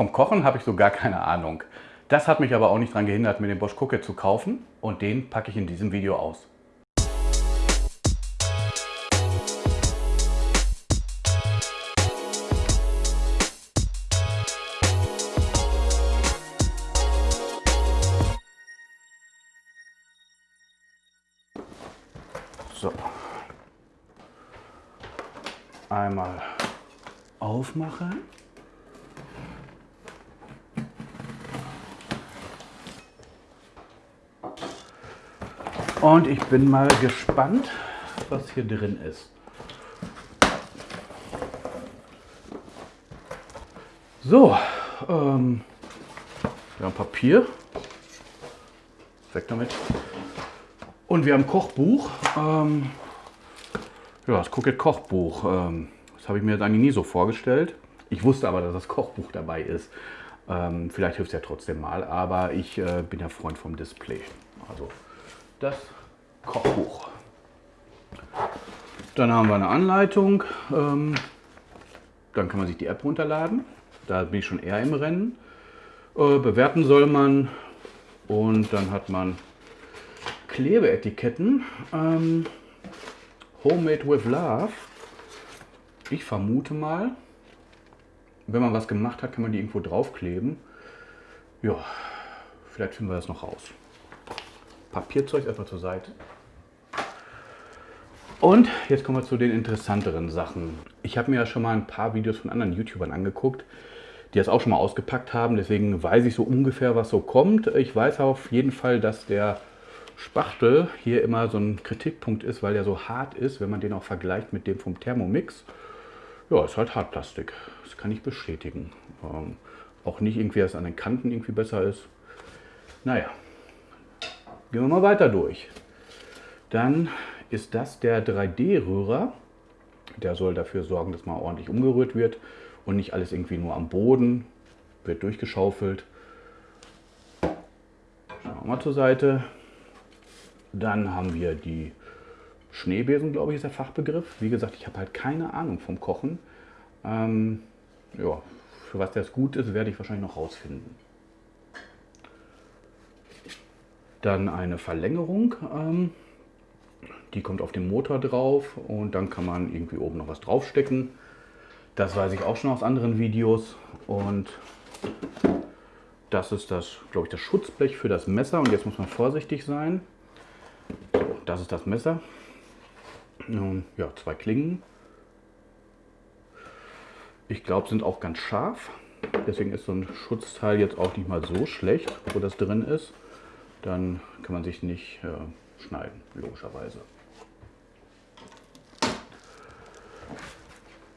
Vom Kochen habe ich so gar keine Ahnung. Das hat mich aber auch nicht daran gehindert, mir den Bosch Cooker zu kaufen und den packe ich in diesem Video aus. Und ich bin mal gespannt, was hier drin ist. So, ähm, wir haben Papier. Weg damit. Und wir haben Kochbuch. Ähm, ja, das Cookit Kochbuch. Ähm, das habe ich mir jetzt eigentlich nie so vorgestellt. Ich wusste aber, dass das Kochbuch dabei ist. Ähm, vielleicht hilft es ja trotzdem mal, aber ich äh, bin ja Freund vom Display. Also das Kochbuch. Dann haben wir eine Anleitung. Ähm, dann kann man sich die App runterladen. Da bin ich schon eher im Rennen. Äh, bewerten soll man. Und dann hat man Klebeetiketten. Ähm, Homemade with Love. Ich vermute mal, wenn man was gemacht hat, kann man die irgendwo draufkleben. Ja, vielleicht finden wir das noch raus. Papierzeug erstmal zur Seite. Und jetzt kommen wir zu den interessanteren Sachen. Ich habe mir ja schon mal ein paar Videos von anderen YouTubern angeguckt, die das auch schon mal ausgepackt haben. Deswegen weiß ich so ungefähr, was so kommt. Ich weiß auf jeden Fall, dass der Spachtel hier immer so ein Kritikpunkt ist, weil der so hart ist, wenn man den auch vergleicht mit dem vom Thermomix. Ja, ist halt Hartplastik. Das kann ich bestätigen. Ähm, auch nicht irgendwie, dass es an den Kanten irgendwie besser ist. Naja, Gehen wir mal weiter durch. Dann ist das der 3D-Rührer. Der soll dafür sorgen, dass mal ordentlich umgerührt wird und nicht alles irgendwie nur am Boden wird durchgeschaufelt. Schauen wir mal zur Seite. Dann haben wir die Schneebesen, glaube ich, ist der Fachbegriff. Wie gesagt, ich habe halt keine Ahnung vom Kochen. Ähm, ja, für was das gut ist, werde ich wahrscheinlich noch rausfinden. Dann eine Verlängerung, ähm, die kommt auf den Motor drauf und dann kann man irgendwie oben noch was draufstecken. Das weiß ich auch schon aus anderen Videos und das ist das, glaube ich, das Schutzblech für das Messer und jetzt muss man vorsichtig sein. So, das ist das Messer. Und, ja, zwei Klingen. Ich glaube, sind auch ganz scharf. Deswegen ist so ein Schutzteil jetzt auch nicht mal so schlecht, wo das drin ist dann kann man sich nicht äh, schneiden, logischerweise.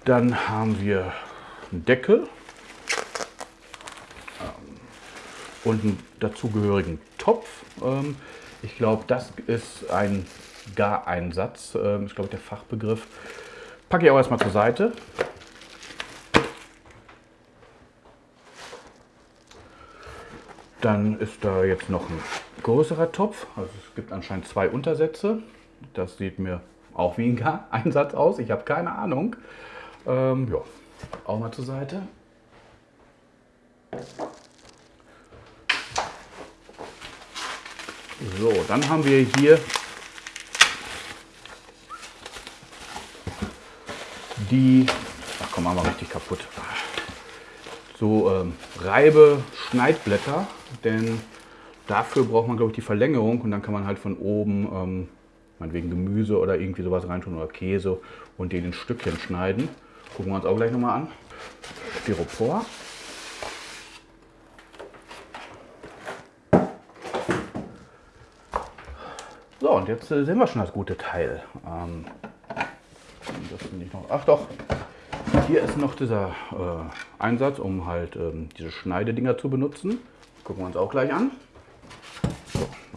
Dann haben wir einen Deckel ähm, und einen dazugehörigen Topf. Ähm, ich glaube, das ist ein Gareinsatz, ähm, ist glaube der Fachbegriff. Packe ich auch erstmal zur Seite. Dann ist da jetzt noch ein größerer Topf. Also es gibt anscheinend zwei Untersätze. Das sieht mir auch wie ein Einsatz aus. Ich habe keine Ahnung. Ähm, ja, auch mal zur Seite. So, dann haben wir hier die, ach komm, mal richtig kaputt so ähm, Reibe-Schneidblätter, denn dafür braucht man, glaube ich, die Verlängerung und dann kann man halt von oben, ähm, meinetwegen Gemüse oder irgendwie sowas reintun oder Käse und den in Stückchen schneiden. Gucken wir uns auch gleich nochmal an. Styropor. So, und jetzt äh, sehen wir schon das gute Teil. Ähm, das nicht noch, ach doch, hier ist noch dieser äh, Einsatz, um halt ähm, diese Schneidedinger zu benutzen. Gucken wir uns auch gleich an.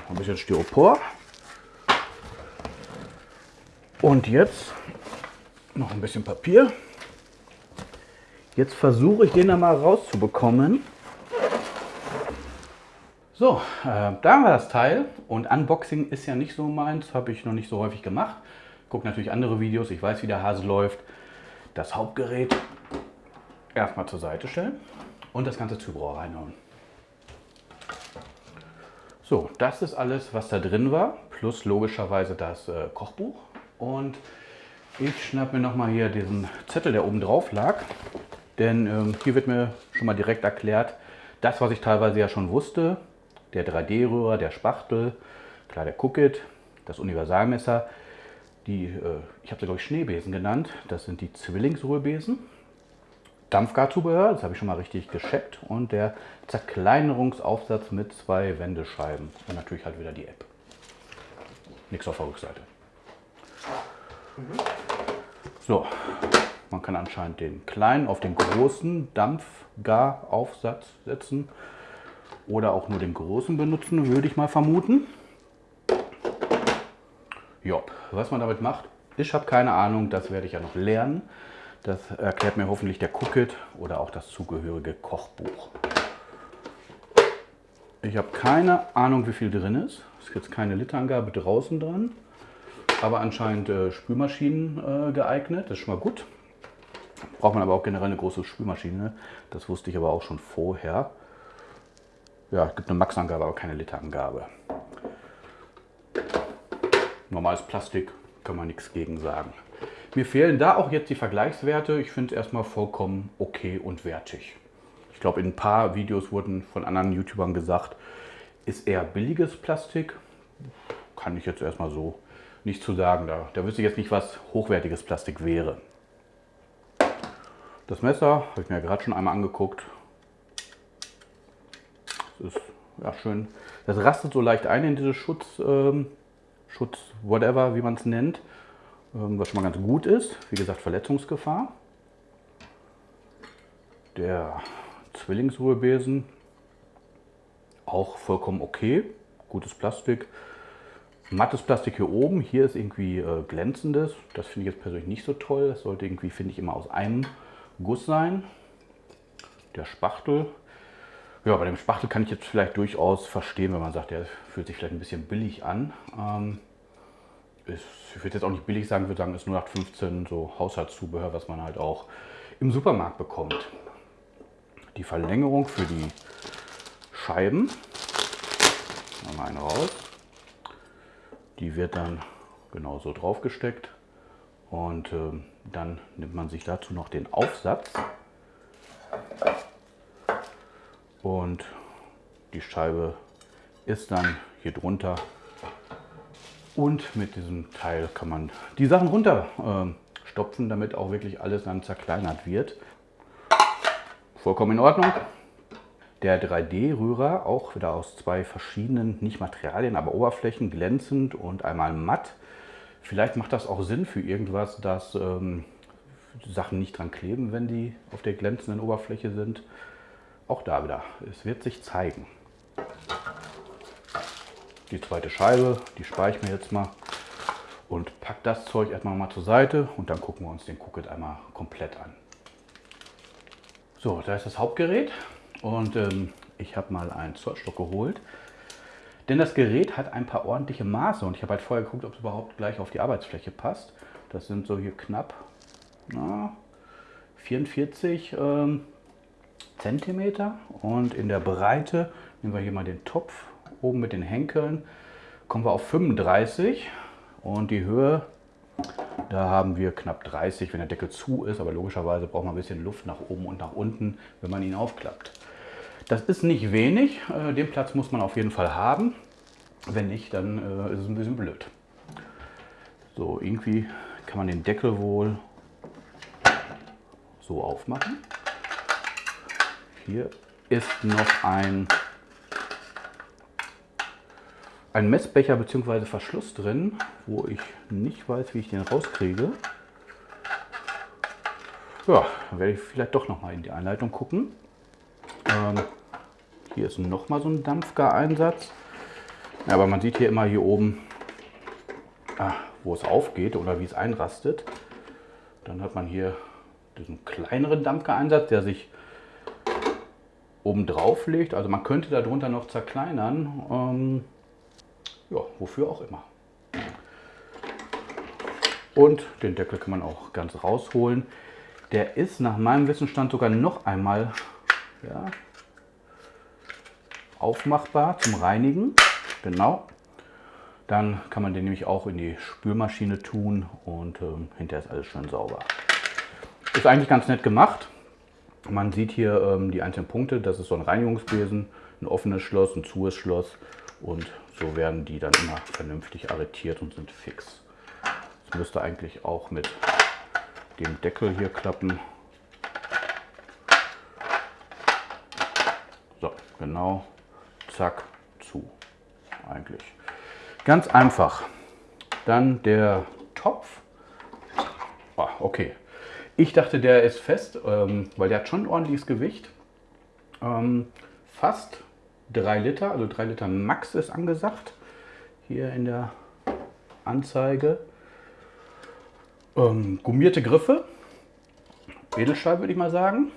Ein bisschen Styropor. Und jetzt noch ein bisschen Papier. Jetzt versuche ich den da mal rauszubekommen. So, äh, da wir das Teil und Unboxing ist ja nicht so meins, habe ich noch nicht so häufig gemacht. Gucke natürlich andere Videos, ich weiß wie der Hase läuft das Hauptgerät erstmal zur Seite stellen und das ganze Zubehör reinhauen. So, das ist alles, was da drin war, plus logischerweise das äh, Kochbuch. Und ich schnapp mir nochmal hier diesen Zettel, der oben drauf lag. Denn ähm, hier wird mir schon mal direkt erklärt, das, was ich teilweise ja schon wusste, der 3D-Rührer, der Spachtel, klar der Cookit, das Universalmesser, die, äh, ich habe sie glaube ich Schneebesen genannt, das sind die Zwillingsrührbesen. Dampfgarzubehör, das habe ich schon mal richtig gescheckt und der Zerkleinerungsaufsatz mit zwei Wendescheiben und natürlich halt wieder die App. Nichts auf der Rückseite. So, man kann anscheinend den kleinen auf den großen Dampfgaraufsatz setzen oder auch nur den großen benutzen, würde ich mal vermuten. Jopp, was man damit macht, ich habe keine Ahnung, das werde ich ja noch lernen. Das erklärt mir hoffentlich der Cookit oder auch das zugehörige Kochbuch. Ich habe keine Ahnung, wie viel drin ist. Es jetzt keine Literangabe draußen dran, aber anscheinend äh, Spülmaschinen äh, geeignet. Das ist schon mal gut. Braucht man aber auch generell eine große Spülmaschine. Das wusste ich aber auch schon vorher. Ja, es gibt eine Maxangabe, aber keine Literangabe. Normales Plastik, kann man nichts gegen sagen. Mir fehlen da auch jetzt die Vergleichswerte. Ich finde es erstmal vollkommen okay und wertig. Ich glaube, in ein paar Videos wurden von anderen YouTubern gesagt, ist eher billiges Plastik. Kann ich jetzt erstmal so nicht zu sagen. Da, da wüsste ich jetzt nicht, was hochwertiges Plastik wäre. Das Messer habe ich mir gerade schon einmal angeguckt. Das ist ja schön. Das rastet so leicht ein in diese Schutz, ähm, Schutz, whatever, wie man es nennt. Ähm, was schon mal ganz gut ist. Wie gesagt, Verletzungsgefahr. Der Zwillingsruhebesen auch vollkommen okay. Gutes Plastik. Mattes Plastik hier oben. Hier ist irgendwie äh, glänzendes. Das finde ich jetzt persönlich nicht so toll. Das sollte irgendwie, finde ich, immer aus einem Guss sein. Der Spachtel. Ja, bei dem Spachtel kann ich jetzt vielleicht durchaus verstehen, wenn man sagt, der fühlt sich vielleicht ein bisschen billig an. Ähm, ist, ich würde jetzt auch nicht billig sagen, würde sagen, ist 0815 so Haushaltszubehör, was man halt auch im Supermarkt bekommt. Die Verlängerung für die Scheiben, mal eine raus, die wird dann genauso drauf gesteckt und äh, dann nimmt man sich dazu noch den Aufsatz. Und die Scheibe ist dann hier drunter und mit diesem Teil kann man die Sachen runterstopfen, äh, damit auch wirklich alles dann zerkleinert wird. Vollkommen in Ordnung. Der 3D-Rührer, auch wieder aus zwei verschiedenen, nicht Materialien, aber Oberflächen, glänzend und einmal matt. Vielleicht macht das auch Sinn für irgendwas, dass ähm, Sachen nicht dran kleben, wenn die auf der glänzenden Oberfläche sind. Auch da wieder, es wird sich zeigen. Die zweite Scheibe, die spare ich mir jetzt mal und pack das Zeug erstmal mal zur Seite und dann gucken wir uns den Cookit einmal komplett an. So, da ist das Hauptgerät und ähm, ich habe mal einen Zollstock geholt. Denn das Gerät hat ein paar ordentliche Maße und ich habe halt vorher geguckt, ob es überhaupt gleich auf die Arbeitsfläche passt. Das sind so hier knapp na, 44 ähm, Zentimeter und in der Breite nehmen wir hier mal den Topf oben mit den Henkeln kommen wir auf 35 und die Höhe, da haben wir knapp 30, wenn der Deckel zu ist, aber logischerweise braucht man ein bisschen Luft nach oben und nach unten, wenn man ihn aufklappt. Das ist nicht wenig, äh, den Platz muss man auf jeden Fall haben. Wenn nicht, dann äh, ist es ein bisschen blöd. So, irgendwie kann man den Deckel wohl so aufmachen. Hier ist noch ein ein Messbecher bzw. Verschluss drin, wo ich nicht weiß, wie ich den rauskriege. Ja, dann werde ich vielleicht doch noch mal in die Anleitung gucken. Ähm, hier ist noch mal so ein Dampfgareinsatz. Ja, aber man sieht hier immer hier oben, ah, wo es aufgeht oder wie es einrastet. Dann hat man hier diesen kleineren Dampfgareinsatz, der sich oben drauf legt. Also man könnte darunter noch zerkleinern. Ähm, ja, wofür auch immer. Und den Deckel kann man auch ganz rausholen. Der ist nach meinem Wissensstand sogar noch einmal Ja. Aufmachbar zum Reinigen. Genau. Dann kann man den nämlich auch in die Spülmaschine tun und ähm, hinterher ist alles schön sauber. Ist eigentlich ganz nett gemacht. Man sieht hier ähm, die einzelnen Punkte. Das ist so ein Reinigungsbesen, ein offenes Schloss, ein zues Schloss und so werden die dann immer vernünftig arretiert und sind fix. Das müsste eigentlich auch mit dem Deckel hier klappen. So, genau, zack, zu eigentlich. Ganz einfach. Dann der Topf. Oh, okay. Ich dachte, der ist fest, ähm, weil der hat schon ein ordentliches Gewicht. Ähm, fast 3 Liter, also 3 Liter Max ist angesagt. Hier in der Anzeige. Ähm, gummierte Griffe. Edelstahl würde ich mal sagen.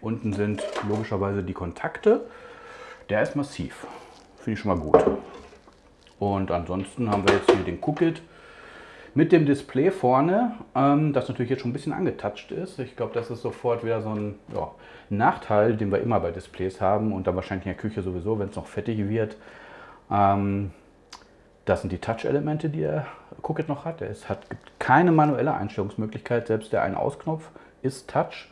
Unten sind logischerweise die Kontakte. Der ist massiv. Finde ich schon mal gut. Und ansonsten haben wir jetzt hier den Cookit mit dem Display vorne, ähm, das natürlich jetzt schon ein bisschen angetatscht ist. Ich glaube, das ist sofort wieder so ein ja, Nachteil, den wir immer bei Displays haben und dann wahrscheinlich in der Küche sowieso, wenn es noch fettig wird. Ähm, das sind die Touch-Elemente, die der Cookit noch hat. Es hat, gibt keine manuelle Einstellungsmöglichkeit, selbst der Ein-Aus-Knopf ist Touch.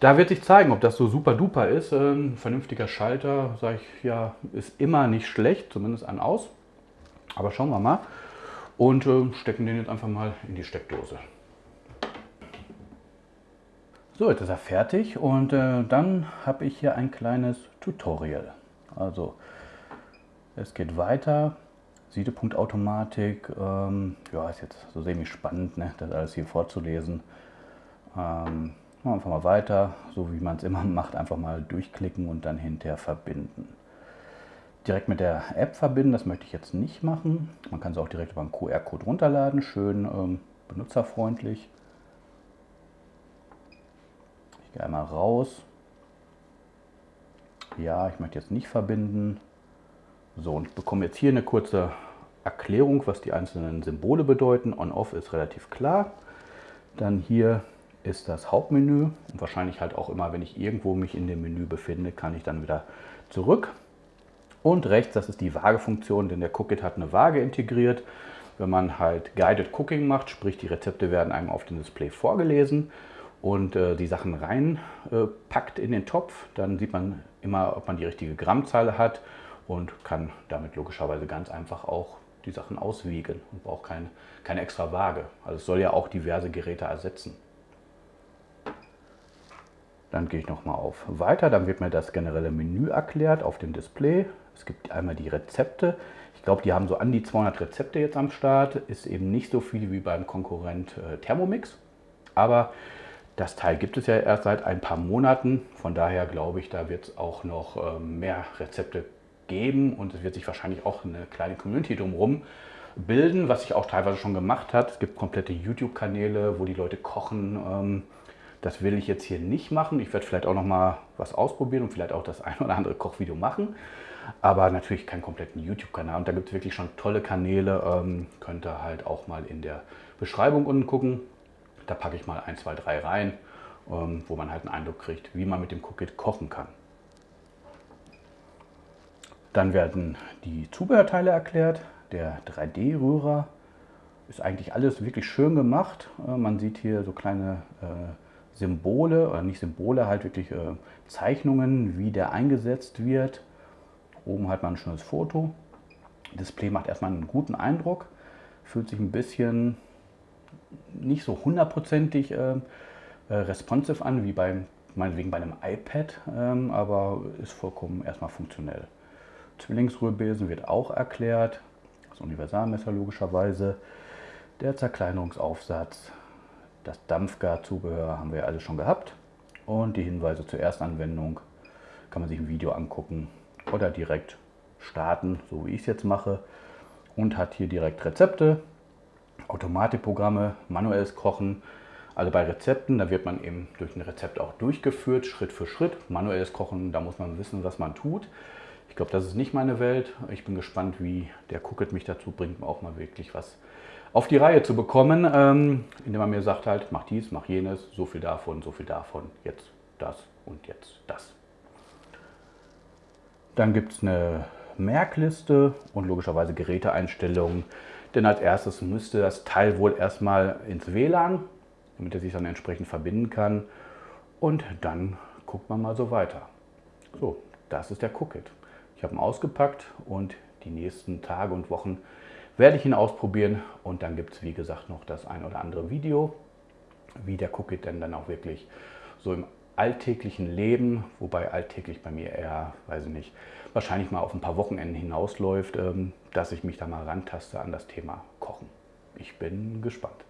Da wird sich zeigen, ob das so super duper ist. Ein vernünftiger Schalter, sage ich ja, ist immer nicht schlecht, zumindest an aus. Aber schauen wir mal und äh, stecken den jetzt einfach mal in die Steckdose. So, jetzt ist er fertig und äh, dann habe ich hier ein kleines Tutorial. Also es geht weiter. Siedepunktautomatik, ähm, ja, ist jetzt so semi spannend, ne, das alles hier vorzulesen. Ähm, einfach mal weiter, so wie man es immer macht, einfach mal durchklicken und dann hinterher verbinden direkt mit der App verbinden. Das möchte ich jetzt nicht machen. Man kann es auch direkt über einen QR-Code runterladen. Schön ähm, benutzerfreundlich. Ich gehe einmal raus. Ja, ich möchte jetzt nicht verbinden. So, und bekomme jetzt hier eine kurze Erklärung, was die einzelnen Symbole bedeuten. On-Off ist relativ klar. Dann hier ist das Hauptmenü und wahrscheinlich halt auch immer, wenn ich irgendwo mich in dem Menü befinde, kann ich dann wieder zurück. Und rechts, das ist die Waagefunktion, denn der Cookit hat eine Waage integriert. Wenn man halt Guided Cooking macht, sprich die Rezepte werden einem auf dem Display vorgelesen und äh, die Sachen reinpackt äh, in den Topf, dann sieht man immer, ob man die richtige Grammzahl hat und kann damit logischerweise ganz einfach auch die Sachen auswiegen und braucht kein, keine extra Waage. Also es soll ja auch diverse Geräte ersetzen. Dann gehe ich nochmal auf Weiter, dann wird mir das generelle Menü erklärt auf dem Display. Es gibt einmal die Rezepte. Ich glaube, die haben so an die 200 Rezepte jetzt am Start. Ist eben nicht so viel wie beim Konkurrent äh, Thermomix. Aber das Teil gibt es ja erst seit ein paar Monaten. Von daher glaube ich, da wird es auch noch äh, mehr Rezepte geben. Und es wird sich wahrscheinlich auch eine kleine Community drumherum bilden, was sich auch teilweise schon gemacht hat. Es gibt komplette YouTube-Kanäle, wo die Leute kochen. Ähm, das will ich jetzt hier nicht machen. Ich werde vielleicht auch noch mal was ausprobieren und vielleicht auch das ein oder andere Kochvideo machen aber natürlich keinen kompletten YouTube-Kanal. Und da gibt es wirklich schon tolle Kanäle. Ähm, könnt ihr halt auch mal in der Beschreibung unten gucken. Da packe ich mal 1, 2, 3 rein, ähm, wo man halt einen Eindruck kriegt, wie man mit dem Cookit kochen kann. Dann werden die Zubehörteile erklärt. Der 3D-Rührer ist eigentlich alles wirklich schön gemacht. Äh, man sieht hier so kleine äh, Symbole, oder nicht Symbole, halt wirklich äh, Zeichnungen, wie der eingesetzt wird. Oben hat man ein schönes Foto. Display macht erstmal einen guten Eindruck, fühlt sich ein bisschen nicht so hundertprozentig äh, äh, responsive an, wie beim, meinetwegen bei einem iPad, ähm, aber ist vollkommen erstmal funktionell. Zwillingsrührbesen wird auch erklärt, das Universalmesser logischerweise, der Zerkleinerungsaufsatz, das Dampfgarzubehör haben wir alles schon gehabt. Und die Hinweise zur Erstanwendung kann man sich im Video angucken oder direkt starten, so wie ich es jetzt mache. Und hat hier direkt Rezepte, Automatikprogramme, manuelles Kochen. Also bei Rezepten, da wird man eben durch ein Rezept auch durchgeführt, Schritt für Schritt. Manuelles Kochen, da muss man wissen, was man tut. Ich glaube, das ist nicht meine Welt. Ich bin gespannt, wie der Cookit mich dazu bringt, auch mal wirklich was auf die Reihe zu bekommen, ähm, indem man mir sagt halt, mach dies, mach jenes, so viel davon, so viel davon, jetzt das und jetzt das. Dann gibt es eine Merkliste und logischerweise Geräteeinstellungen. Denn als erstes müsste das Teil wohl erstmal ins WLAN, damit er sich dann entsprechend verbinden kann. Und dann guckt man mal so weiter. So, das ist der Cookit. Ich habe ihn ausgepackt und die nächsten Tage und Wochen werde ich ihn ausprobieren. Und dann gibt es, wie gesagt, noch das ein oder andere Video, wie der Cookit denn dann auch wirklich so im alltäglichen Leben, wobei alltäglich bei mir eher, weiß ich nicht, wahrscheinlich mal auf ein paar Wochenenden hinausläuft, ähm, dass ich mich da mal rantaste an das Thema Kochen. Ich bin gespannt.